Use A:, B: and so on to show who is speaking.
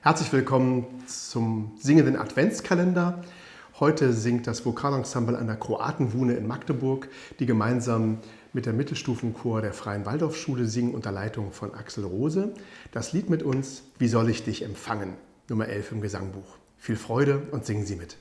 A: Herzlich willkommen zum singenden Adventskalender. Heute singt das Vokalensemble an der Kroatenwune in Magdeburg, die gemeinsam mit der Mittelstufenchor der Freien Waldorfschule singen unter Leitung von Axel Rose. Das Lied mit uns, Wie soll ich dich empfangen? Nummer 11 im Gesangbuch. Viel Freude und singen Sie mit.